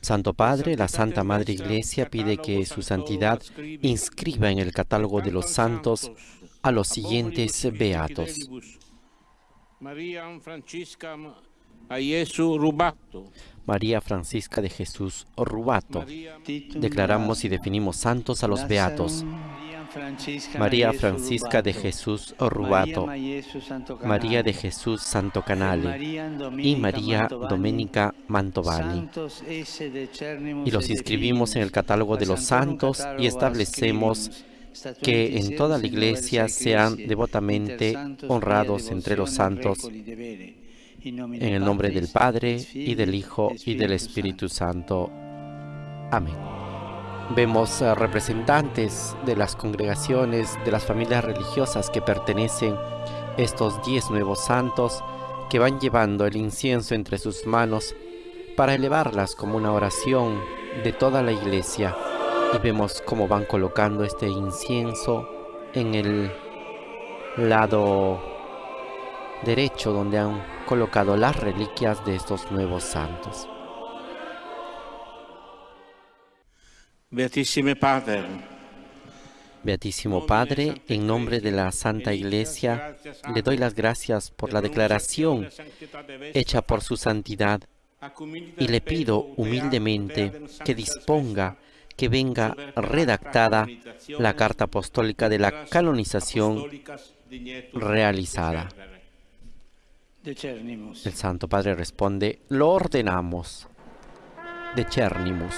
Santo Padre, la Santa Madre Iglesia pide que su santidad inscriba en el catálogo de los santos a los siguientes beatos. María Francisca Rubato. María Francisca de Jesús Rubato. Declaramos y definimos santos a los beatos. María Francisca de Jesús Rubato, María de Jesús Santo Canale y María Domenica Mantovani. Y los inscribimos en el catálogo de los santos y establecemos que en toda la iglesia sean devotamente honrados entre los santos en el nombre del Padre, y del Hijo, y del Espíritu Santo. Amén. Vemos representantes de las congregaciones, de las familias religiosas que pertenecen estos diez nuevos santos que van llevando el incienso entre sus manos para elevarlas como una oración de toda la iglesia. Y vemos cómo van colocando este incienso en el lado derecho donde han colocado las reliquias de estos nuevos santos. Beatísimo Padre, en nombre de la Santa Iglesia, le doy las gracias por la declaración hecha por su santidad y le pido humildemente que disponga que venga redactada la carta apostólica de la canonización realizada. El Santo Padre responde, lo ordenamos. De Cernimus.